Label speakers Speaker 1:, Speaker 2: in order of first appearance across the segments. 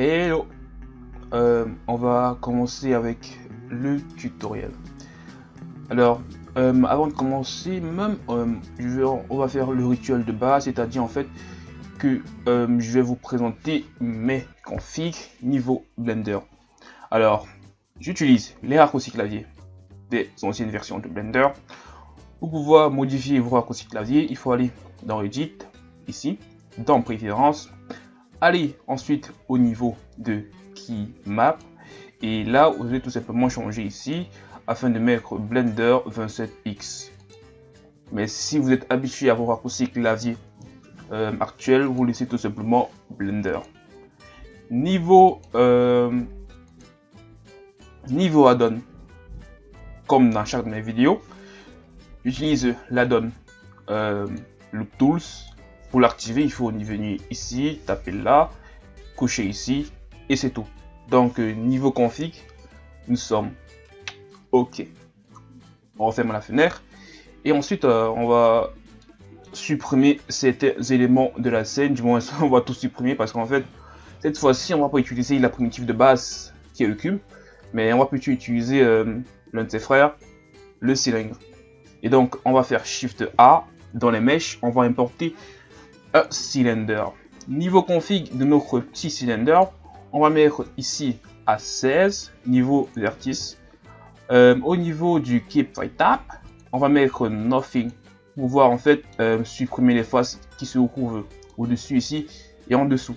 Speaker 1: Hello euh, On va commencer avec le tutoriel. Alors, euh, avant de commencer, même, euh, on va faire le rituel de base, c'est-à-dire en fait que je vais vous présenter mes configs niveau Blender. Alors, j'utilise les raccourcis clavier des anciennes versions de Blender. Pour pouvoir modifier vos raccourcis clavier, il faut aller dans Edit, ici, dans Préférences, aller ensuite au niveau de Key Map, et là, vous allez tout simplement changer ici, afin de mettre Blender 27X. Mais si vous êtes habitué à vos raccourcis clavier euh, actuels, vous laissez tout simplement Blender. Niveau, euh, niveau add-on, comme dans chaque de mes vidéos, j'utilise l'add-on euh, Loop Tools. Pour l'activer, il faut venir ici, taper là, coucher ici, et c'est tout. Donc, euh, niveau config, nous sommes OK. On referme la fenêtre. Et ensuite, euh, on va supprimer certains éléments de la scène. Du moins, on va tout supprimer parce qu'en fait, cette fois-ci, on va pas utiliser la primitive de base qui est le cube. Mais on va plutôt utiliser l'un de ses frères, le cylindre. Et donc, on va faire Shift A. Dans les mèches, on va importer un cylindre. Niveau config de notre petit cylindre, on va mettre ici à 16, niveau vertice. Euh, au niveau du Keep Tap, on va mettre Nothing pour pouvoir en fait euh, supprimer les faces qui se trouvent au-dessus ici et en dessous.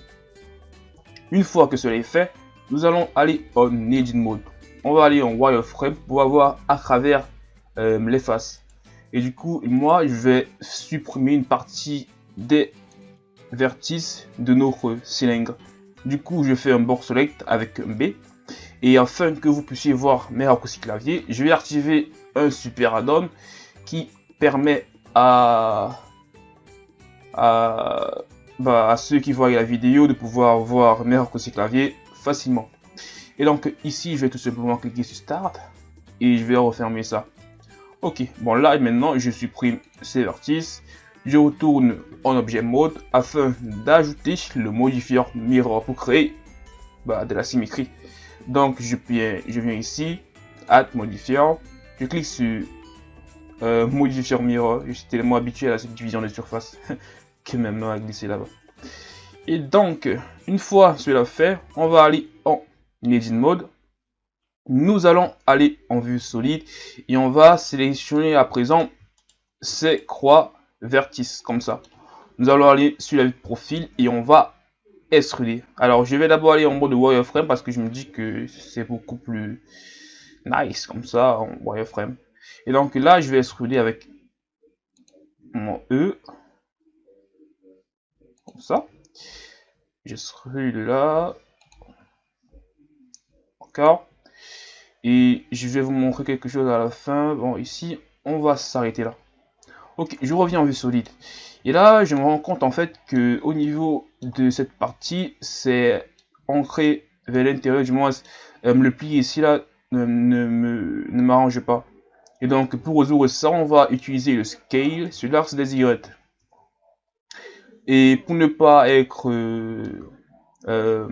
Speaker 1: Une fois que cela est fait, nous allons aller en Edit Mode. On va aller en Wireframe pour avoir à travers euh, les faces. Et du coup, moi, je vais supprimer une partie des vertices de notre cylindre. Du coup, je fais un bord select avec un B. Et afin que vous puissiez voir mes raccourcis clavier, je vais activer un super add-on qui permet à, à, bah, à, ceux qui voient la vidéo de pouvoir voir mes raccourcis clavier facilement. Et donc ici, je vais tout simplement cliquer sur Start et je vais refermer ça. Ok, bon là maintenant, je supprime ces vertices je retourne en objet mode afin d'ajouter le modifier mirror pour créer bah, de la symétrie. Donc je viens, ici, add modifier, je clique sur euh, modifier mirror, je suis tellement habitué à cette division de surface que même à glisser là-bas. Et donc, une fois cela fait, on va aller en edit mode. Nous allons aller en vue solide et on va sélectionner à présent ces croix vertice comme ça. Nous allons aller sur la vue de profil et on va extruder. Alors je vais d'abord aller en mode wireframe parce que je me dis que c'est beaucoup plus nice comme ça en wireframe. Et donc là je vais extruder avec mon E. Comme ça. J'extrude là. Encore. Et je vais vous montrer quelque chose à la fin. Bon ici on va s'arrêter là. Ok, je reviens en vue solide. Et là, je me rends compte en fait que au niveau de cette partie, c'est ancré vers l'intérieur, du moins euh, le pli ici là ne, m'arrange pas. Et donc pour résoudre ça, on va utiliser le scale sur l'axe des Y. Et pour ne pas être euh, euh,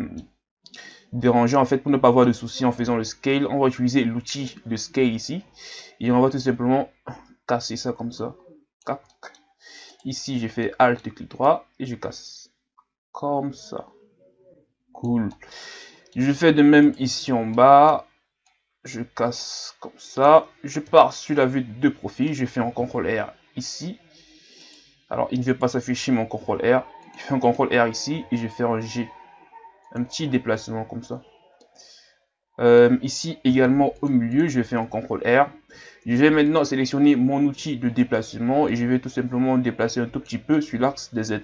Speaker 1: dérangé, en fait, pour ne pas avoir de soucis en faisant le scale, on va utiliser l'outil de scale ici. Et on va tout simplement casser ça comme ça. Ici, j'ai fait Alt clic droit et je casse. Comme ça. Cool. Je fais de même ici en bas. Je casse comme ça. Je pars sur la vue de profil. Je fais un CTRL R ici. Alors, il ne veut pas s'afficher mon CTRL R. Je fais un CTRL R ici et je fais un G. Un petit déplacement comme ça. Euh, ici également au milieu, je faire un CTRL R. Je vais maintenant sélectionner mon outil de déplacement et je vais tout simplement déplacer un tout petit peu sur l'axe des Z.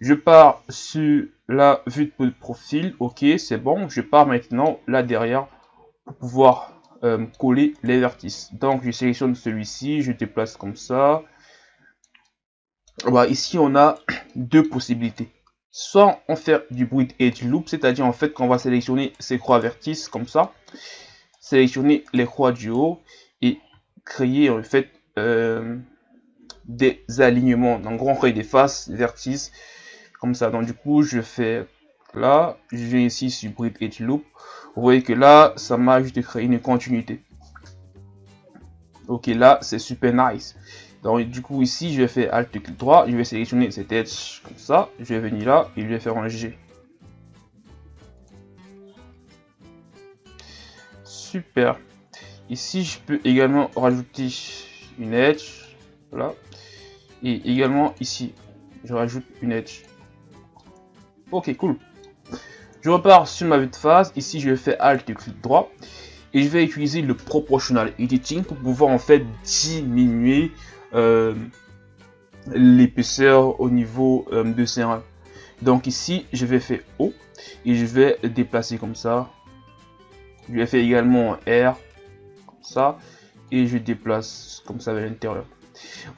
Speaker 1: Je pars sur la vue de profil, ok, c'est bon. Je pars maintenant là derrière pour pouvoir euh, coller les vertices. Donc je sélectionne celui-ci, je déplace comme ça. Ici on a deux possibilités. Soit on fait du bruit edge loop, c'est-à-dire en fait qu'on va sélectionner ces croix vertices comme ça, sélectionner les croix du haut et créer en fait euh, des alignements. En gros, on crée des faces, vertices, comme ça. Donc du coup, je fais là, je viens ici sur Breed Edge Loop. Vous voyez que là, ça m'a juste créé une continuité. Ok, là, c'est super nice. Donc, du coup, ici, je vais faire Alt clic droit. Je vais sélectionner cet edge comme ça. Je vais venir là et je vais faire un G. Super. Ici, je peux également rajouter une edge. Voilà. Et également ici, je rajoute une edge. Ok, cool. Je repars sur ma vue de phase. Ici, je vais faire Alt et clic droit. Et je vais utiliser le Proportional Editing pour pouvoir en fait diminuer euh, l'épaisseur au niveau euh, de C1. Donc ici, je vais faire O et je vais déplacer comme ça. Je vais faire également R ça et je déplace comme ça vers l'intérieur.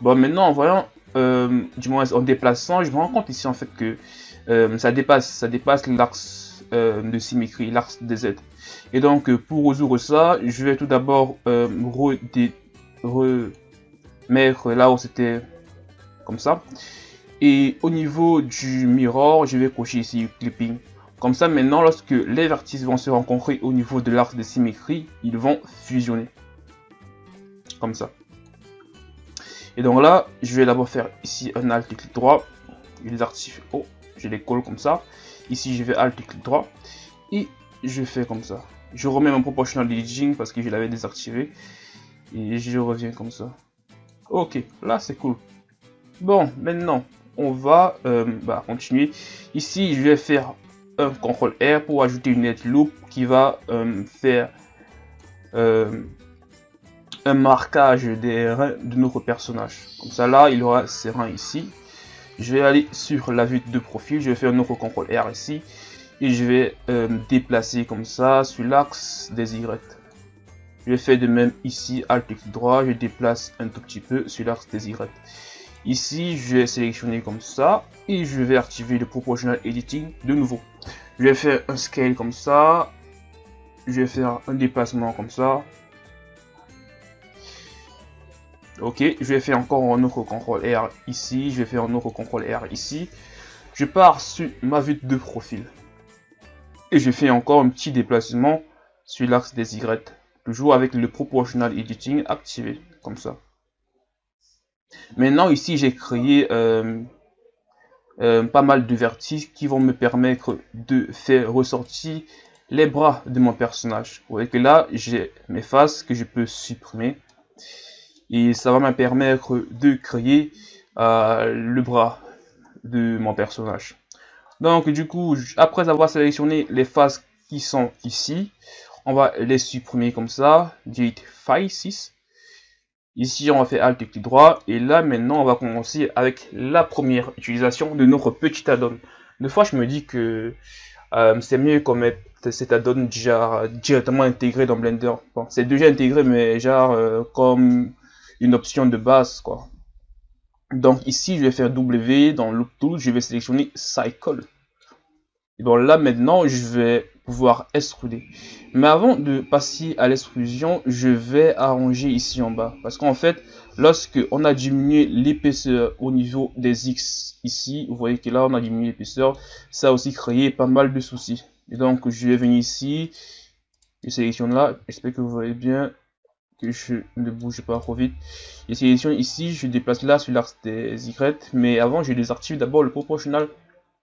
Speaker 1: Bon, maintenant en voyant, euh, du moins en déplaçant, je me rends compte ici en fait que ça dépasse, ça dépasse l'axe de symétrie, l'axe des Z. Et donc pour résoudre ça, je vais tout d'abord re mettre là où c'était comme ça. Et au niveau du mirror, je vais cocher ici clipping. Comme ça, maintenant, lorsque les vertices vont se rencontrer au niveau de l'arc de symétrie, ils vont fusionner. Comme ça. Et donc là, je vais d'abord faire ici un alt clic droit. Les artifices, oh, je les colle comme ça. Ici, je vais alt clic droit. Et je fais comme ça. Je remets mon proportional editing parce que je l'avais désactivé. Et je reviens comme ça. Ok, là c'est cool. Bon, maintenant, on va euh, bah, continuer. Ici, je vais faire un CTRL R pour ajouter une net loop qui va euh, faire euh, un marquage des reins de notre personnage. Comme ça, là, il aura ses reins ici. Je vais aller sur la vue de profil. Je vais faire un autre CTRL R ici. Et je vais déplacer comme ça sur l'axe des Y. Je fais de même ici, Alt clic droit, je déplace un tout petit peu sur l'axe des Y. Ici, je vais sélectionner comme ça et je vais activer le Proportional Editing de nouveau. Je vais faire un scale comme ça. Je vais faire un déplacement comme ça. Ok, je vais faire encore un autre CTRL R ici. Je vais faire un autre CTRL R ici. Je pars sur ma vue de profil. Et je fais encore un petit déplacement sur l'axe des Y toujours avec le proportional editing activé comme ça maintenant ici j'ai créé euh, euh, pas mal de vertices qui vont me permettre de faire ressortir les bras de mon personnage. Vous voyez que là j'ai mes faces que je peux supprimer. Et ça va me permettre de créer euh, le bras de mon personnage. Donc du coup après avoir sélectionné les faces qui sont ici on va les supprimer comme ça, delete 6. Ici, on va faire Alt clic droit. Et là, maintenant, on va commencer avec la première utilisation de notre petit add-on. Deux fois, je me dis que euh, c'est mieux qu'on mette cet add-on déjà directement intégré dans Blender. C'est déjà intégré, mais genre euh, comme une option de base, quoi. Donc ici, je vais faire W dans Loop Tool, je vais sélectionner Cycle. Et donc là, maintenant, je vais pouvoir extruder. Mais avant de passer à l'extrusion, je vais arranger ici en bas. Parce qu'en fait, lorsque on a diminué l'épaisseur au niveau des X ici, vous voyez que là on a diminué l'épaisseur, ça a aussi créé pas mal de soucis. Et donc je vais venir ici, je sélectionne là, j'espère que vous voyez bien que je ne bouge pas trop vite. Je sélectionne ici, je déplace là sur l'axe des Y, mais avant je désactive d'abord le proportional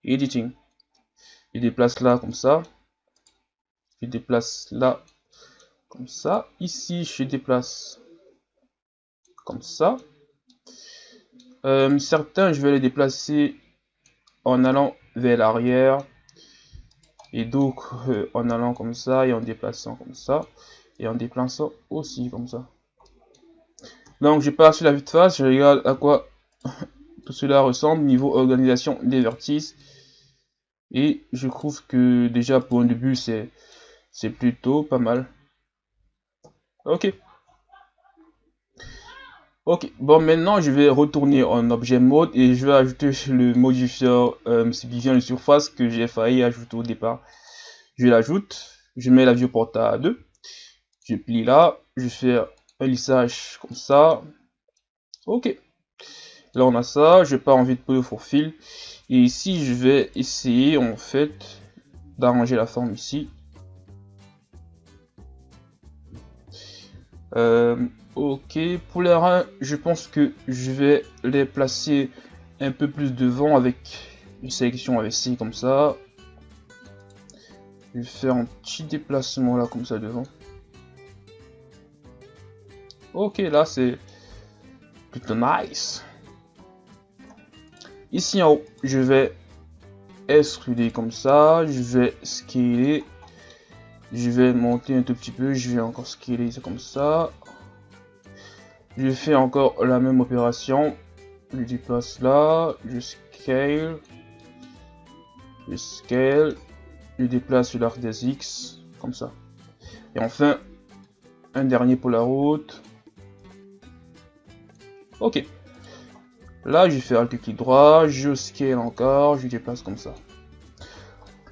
Speaker 1: editing. Je déplace là comme ça je déplace là comme ça. Ici je déplace comme ça. Euh, certains je vais les déplacer en allant vers l'arrière. Et d'autres euh, en allant comme ça et en déplaçant comme ça. Et en déplaçant aussi comme ça. Donc je passe la vue de face. Je regarde à quoi tout cela ressemble niveau organisation des vertices. Et je trouve que déjà pour un début c'est c'est plutôt pas mal. Ok. Ok, bon maintenant je vais retourner en objet mode et je vais ajouter le modifier euh, subdivision de surface que j'ai failli ajouter au départ. Je l'ajoute, je mets la viewport à 2, je plie là, je fais un lissage comme ça. Ok, là on a ça, je pars en vide pour fil et ici je vais essayer en fait d'arranger la forme ici. Euh, ok, pour les reins, je pense que je vais les placer un peu plus devant avec une sélection AVC comme ça. Je vais faire un petit déplacement là comme ça devant. Ok, là c'est plutôt nice. Ici en haut, je vais extruder comme ça. Je vais scaler. Je vais monter un tout petit peu. Je vais encore scaler c'est comme ça. Je fais encore la même opération. Je déplace là. Je scale. Je scale. Je déplace l'arc des X. Comme ça. Et enfin, un dernier pour la route. Ok. Là, je fais Alt clic droit, je scale encore, je déplace comme ça.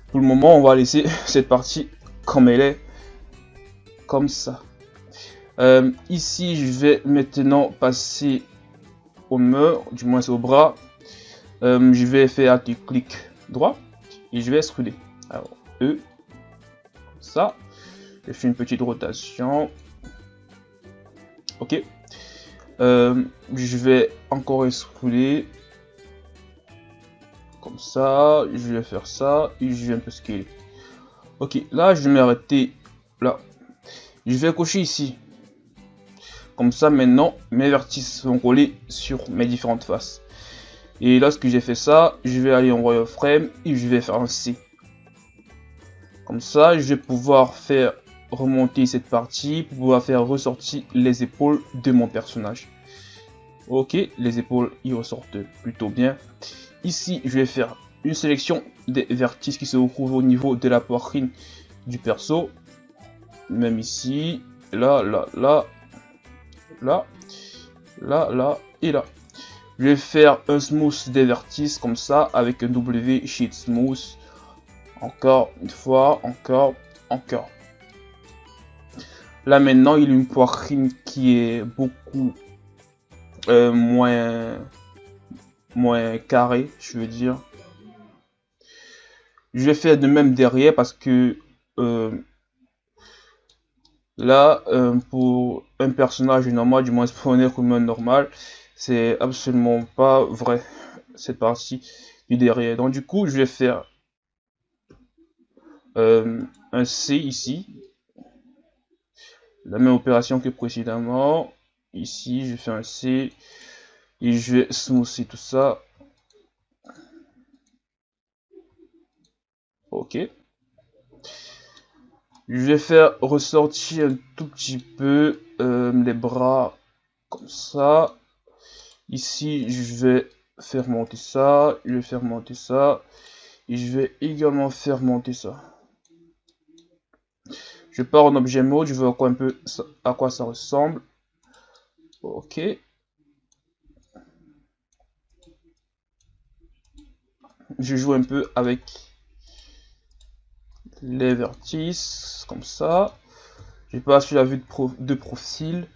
Speaker 1: Pour le moment, on va laisser cette partie comme elle est. Comme ça. Euh, ici, je vais maintenant passer au mur, du moins au bras. Euh, je vais faire Alt clic droit et je vais extruder. Alors, E, ça. Je fais une petite rotation. Ok. Euh, je vais encore extruder. Comme ça. Je vais faire ça. Et je vais un peu scaler. Ok, là, je vais m'arrêter là. Je vais cocher ici. Comme ça, maintenant, mes vertices sont collés sur mes différentes faces. Et lorsque j'ai fait ça, je vais aller en wireframe et je vais faire un C. Comme ça, je vais pouvoir faire remonter cette partie pour pouvoir faire ressortir les épaules de mon personnage. Ok, les épaules y ressortent plutôt bien. Ici, je vais faire une sélection des vertices qui se retrouvent au niveau de la poitrine du perso. Même ici, là, là, là, là, là, là et là. Je vais faire un smooth des vertices comme ça avec un W sheet smooth. Encore une fois, encore, encore. Là maintenant, il a une poitrine qui est beaucoup euh, moins, moins carré, je veux dire. Je vais faire de même derrière parce que euh, là, euh, pour un personnage normal, du moins pour un normal, c'est absolument pas vrai cette partie du derrière. Donc du coup, je vais faire un C ici la même opération que précédemment. Ici, je fais un C et je vais smoother tout ça. Ok. Je vais faire ressortir un tout petit peu euh, les bras comme ça. Ici, je vais faire monter ça. Je vais faire monter ça. Et je vais également faire monter ça. Je pars en objet mode, je vois un peu à quoi ça ressemble. Ok. Je joue un peu avec les vertices, comme ça. Je passe sur la vue de, profil.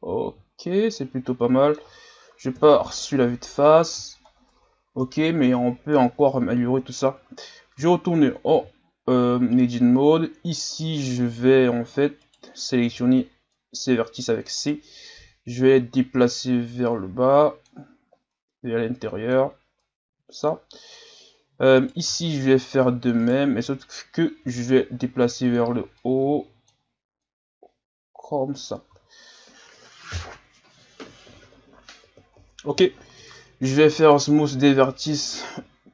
Speaker 1: Ok, c'est plutôt pas mal. Je pars sur la vue de face. Ok, mais on peut encore améliorer tout ça. Je retourne oh euh, Mode. Ici, je vais en fait sélectionner ces vertices avec C. Je vais déplacer vers le bas, vers l'intérieur, ça. Euh, ici, je vais faire de même, mais sauf que je vais déplacer vers le haut, comme ça. Ok, je vais faire smooth des vertices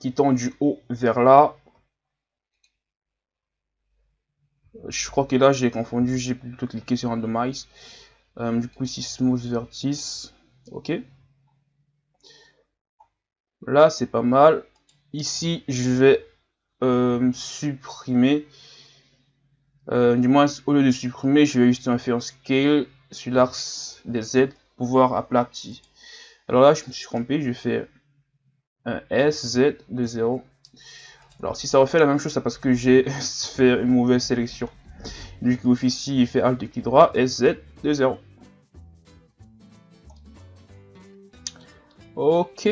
Speaker 1: qui tendent du haut vers là, je crois que là j'ai confondu, j'ai plutôt cliqué sur randomize. Euh, du coup ici smooth vertice, ok. Là c'est pas mal. Ici je vais euh, supprimer, euh, du moins au lieu de supprimer, je vais juste faire un scale sur l'axe des Z pouvoir aplatir. Alors là je me suis trompé, je fais un S, Z de 0 alors si ça refait la même chose, c'est parce que j'ai fait une mauvaise sélection. Du coup ici il fait Alt clic droit, SZ de 0. Ok,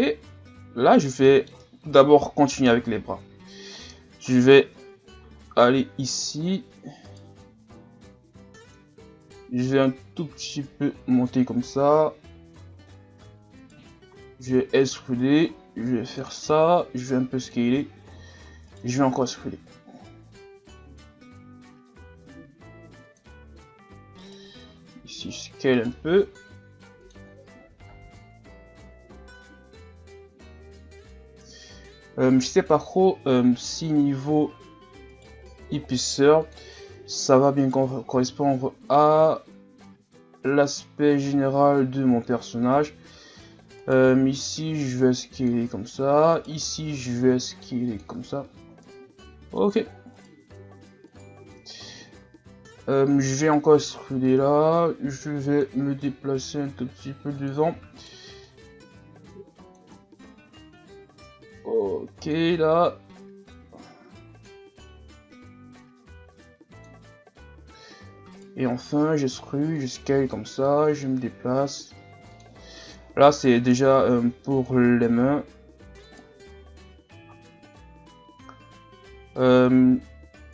Speaker 1: là je vais d'abord continuer avec les bras. Je vais aller ici. Je vais un tout petit peu monter comme ça. Je vais extruder. Je vais faire ça. Je vais un peu scaler. Je vais encore extruder. Ici, je scale un peu. Euh, je sais pas trop euh, si niveau épaisseur, ça va bien correspondre à l'aspect général de mon personnage. Euh, ici, je vais scaler comme ça. Ici, je vais scaler comme ça. Ok. je vais encore extruder là. Je vais me déplacer un tout petit peu devant. Ok, là. Et enfin, je screw, je scale comme ça, je me déplace. Là, c'est déjà euh, pour les mains. Euh,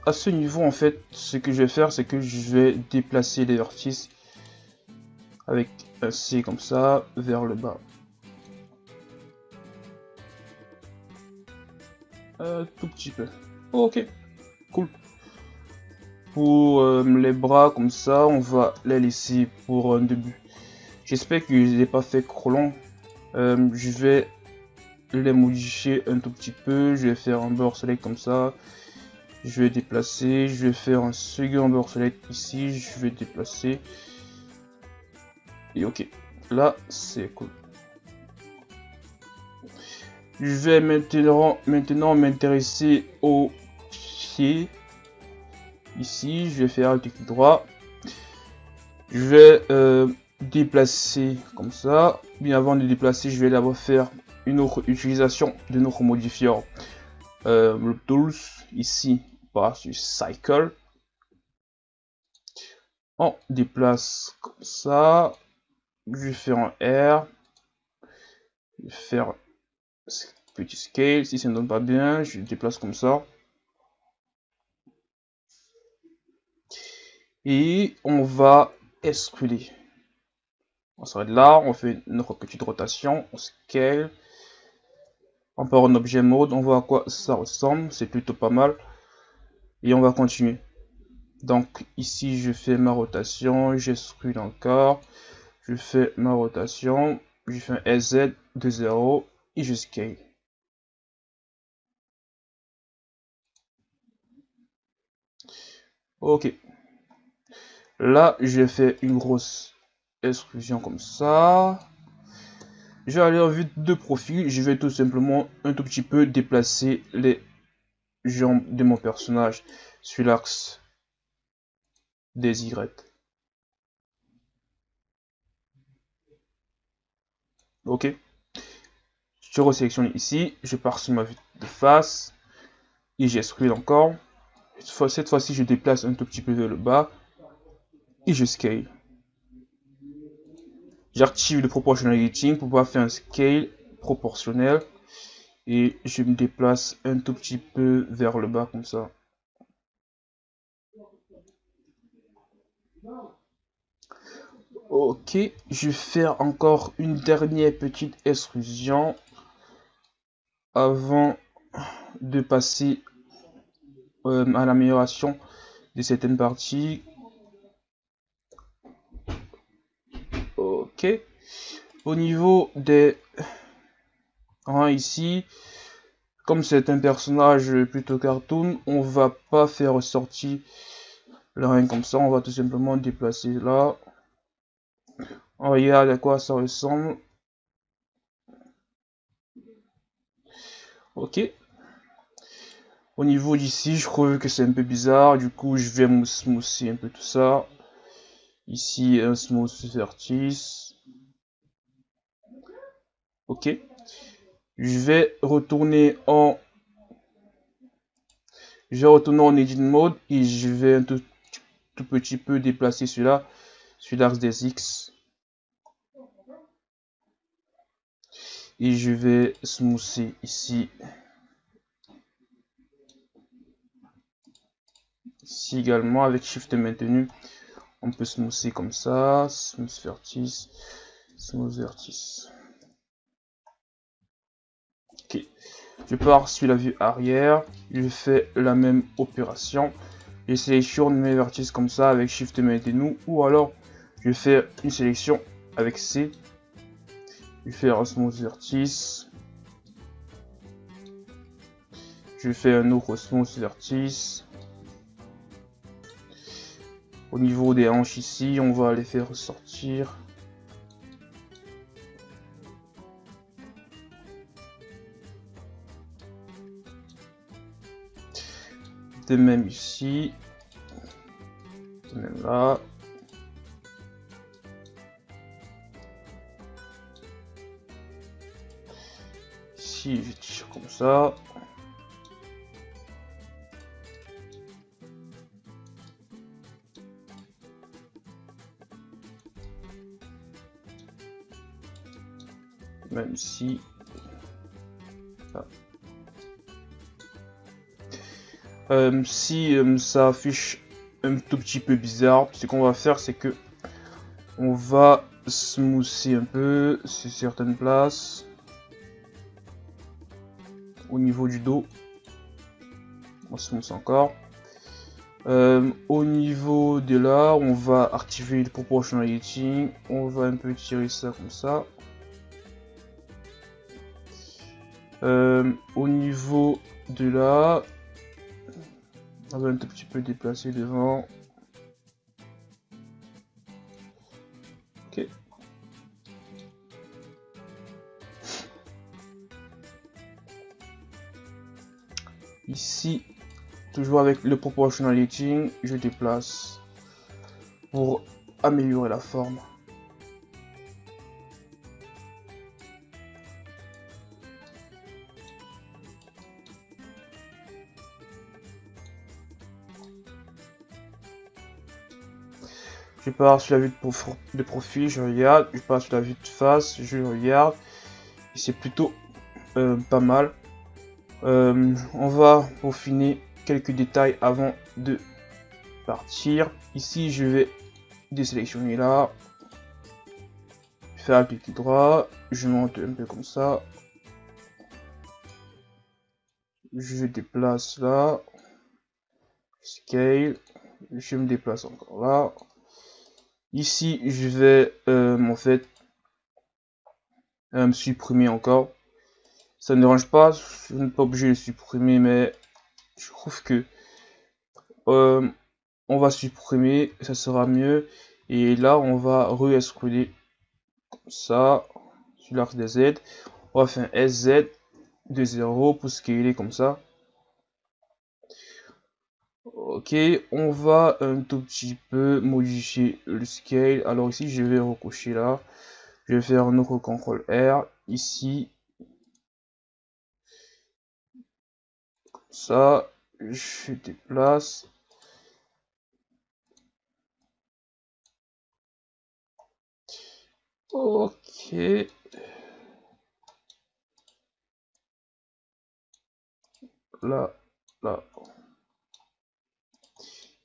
Speaker 1: à ce niveau, en fait, ce que je vais faire, c'est que je vais déplacer les vertices avec un C comme ça vers le bas. Un tout petit peu. ok, cool. Pour euh, les bras comme ça, on va les laisser pour un début. J'espère que je ne pas fait trop long. Euh, je vais les modifier un tout petit peu. Je vais faire un bord select comme ça. Je vais déplacer. Je vais faire un second bord select ici. Je vais déplacer. Et ok. Là, c'est cool. Je vais maintenant maintenant m'intéresser au pied. Ici, je vais faire un clic droit. Je vais euh, déplacer comme ça. Bien avant de déplacer, je vais d'abord faire une autre utilisation de notre modifier euh, tools ici par sur cycle. On déplace comme ça. Je vais faire un R. Je vais faire petit scale, si ça ne donne pas bien, je déplace comme ça. Et on va extruder. On s'arrête là, on fait notre petite rotation, on scale. On part en objet mode, on voit à quoi ça ressemble, c'est plutôt pas mal. Et on va continuer. Donc ici je fais ma rotation, j'extrude encore. Je fais ma rotation, je fais un SZ de 0 scale. Ok. Là, j'ai fait une grosse extrusion comme ça. Je vais aller en vue de profil. Je vais tout simplement un tout petit peu déplacer les jambes de mon personnage sur l'axe des Y. Ok. Je resélectionne ici. Je pars sur ma vue de face. Et j'extrude encore. Cette fois-ci, je déplace un tout petit peu vers le bas et je scale. J'active le proportional editing pour pouvoir faire un scale proportionnel et je me déplace un tout petit peu vers le bas comme ça. Ok, je vais faire encore une dernière petite extrusion avant de passer euh, à l'amélioration de certaines parties. Ok. Au niveau des rangs ici, comme c'est un personnage plutôt cartoon, on va pas faire ressortir le rein comme ça. On va tout simplement déplacer là. On regarde à quoi ça ressemble. Ok. Au niveau d'ici, je trouve que c'est un peu bizarre. Du coup, je vais smoother un peu tout ça. Ici, un smooth vertice. Ok. Je vais retourner en... Je vais retourner en edit mode et je vais un tout, tout petit peu déplacer celui-là sur l'axe des X. Et je vais smoother ici. Ici également, avec Shift maintenu, on peut smoother comme ça, smooth vertice, smooth vertice. Ok, je pars sur la vue arrière, je fais la même opération, je sélectionne mes vertices comme ça avec Shift maintenu, ou alors je fais une sélection avec C, je fais un smooth vertice, je fais un autre smooth vertice, au niveau des hanches ici, on va les faire ressortir. De même ici. De même là. Je tire comme ça. même si ah. euh, si euh, ça affiche un tout petit peu bizarre ce qu'on va faire c'est que on va smoother un peu sur certaines places au niveau du dos. On smooth encore. Euh, au niveau de là on va activer le proportionality on va un peu tirer ça comme ça. Euh, au niveau de là, on va un tout petit peu déplacer devant. Ici, toujours avec le proportional lighting, je déplace pour améliorer la forme. Je pars sur la vue de, profil, je regarde. Je passe sur la vue de face, je regarde. Et c'est plutôt euh, pas mal. Euh, on va peaufiner quelques détails avant de partir. Ici, je vais désélectionner là. Faire un clic droit. Je monte un peu comme ça. Je déplace là. Scale. Je me déplace encore là. Ici, je vais euh, en fait me supprimer encore. Ça ne dérange pas, je n'ai pas obligé de supprimer, mais je trouve que euh, on va supprimer, ça sera mieux. Et là, on va re-extruder comme ça sur l'arc des Z. On va faire un SZ de 0 pour scaler comme ça. Ok, on va un tout petit peu modifier le scale. Alors ici, je vais recocher là. Je vais faire un autre CTRL R. Ici. Ça. Je déplace. Ok. Là, là.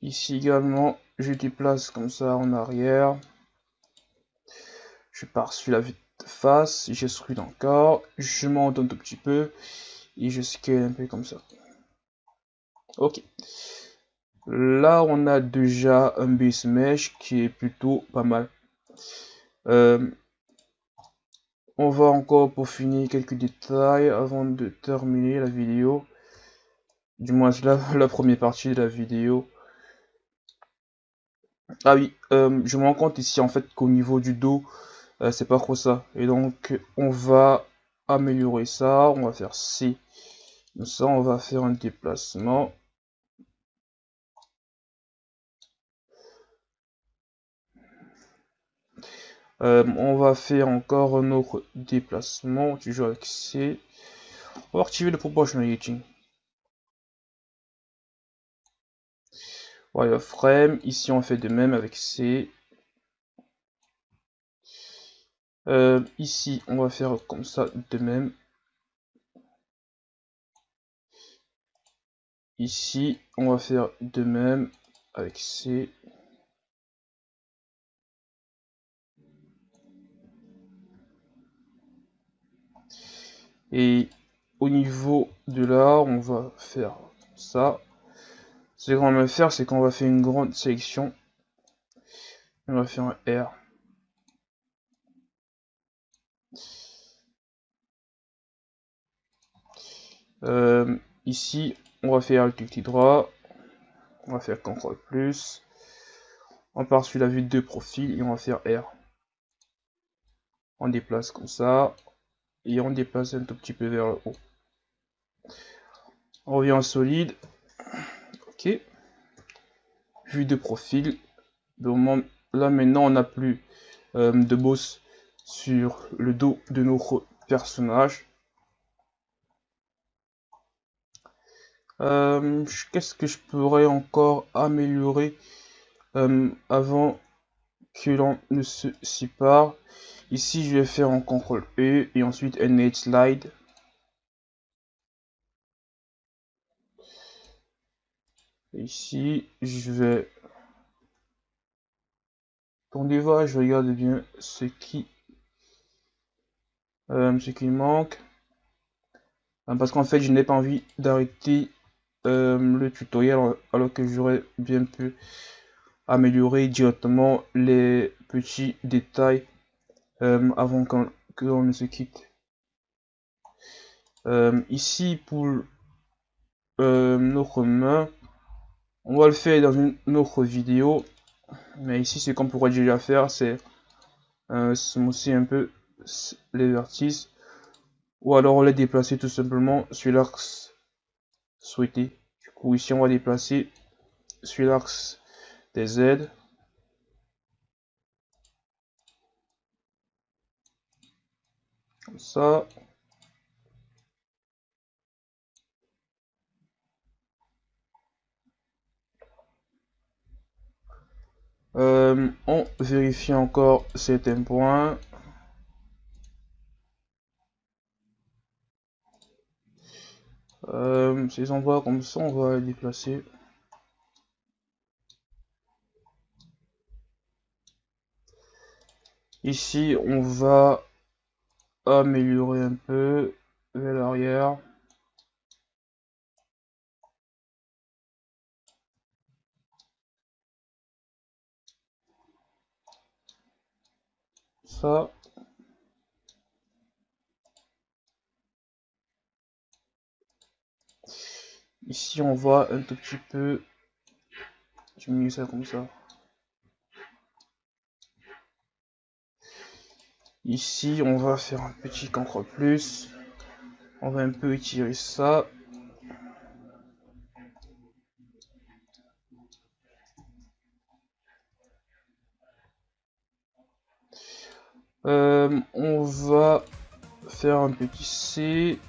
Speaker 1: Ici également, je déplace comme ça en arrière. Je pars sur la vue de face, je scrute encore, je monte un tout petit peu et je scale un peu comme ça. Ok. Là, on a déjà un base mesh qui est plutôt pas mal. Euh, on va encore pour finir quelques détails avant de terminer la vidéo. Du moins, la, la première partie de la vidéo. Ah oui, euh, je me rends compte ici en fait qu'au niveau du dos, euh, c'est pas trop ça. Et donc on va améliorer ça, on va faire C. ça, on va faire un déplacement. Euh, on va faire encore un autre déplacement, toujours avec C. On va activer le proportionality. frame ici on fait de même avec C. Euh, ici on va faire comme ça de même. Ici, on va faire de même avec C. Et au niveau de là, on va faire ça. Ce qu'on va faire, c'est qu'on va faire une grande sélection. On va faire un R. Euh, ici, on va faire le clic droit. On va faire CTRL plus. On part sur la vue de profil et on va faire R. On déplace comme ça et on déplace un tout petit peu vers le haut. On revient en solide. Ok. Vue de profil. Donc là maintenant on n'a plus euh, de boss sur le dos de notre personnage. Euh, qu'est-ce que je pourrais encore améliorer euh, avant que l'on ne se sépare? Ici, je vais faire un CTRL E et ensuite un slide. Ici, je vais tourner voir, je regarde bien ce qui euh, ce qui manque. Euh, parce qu'en fait, je n'ai pas envie d'arrêter euh, le tutoriel alors que j'aurais bien pu améliorer directement les petits détails euh, avant que l'on ne se quitte. Euh, ici, pour euh, notre main, on va le faire dans une autre vidéo. Mais ici, ce qu'on pourrait déjà faire, c'est aussi un peu les vertices. Ou alors on les déplacer tout simplement sur l'axe souhaité. Du coup, ici, on va déplacer sur l'axe des Z. Comme ça. Euh, on vérifie encore certains points. Euh, ces endroits comme ça, on va les déplacer. Ici, on va améliorer un peu vers l'arrière. Ça. Ici, on voit un tout petit peu diminuer ça comme ça. Ici, on va faire un petit cancre plus. On va un peu étirer ça. Euh, on va faire un petit C.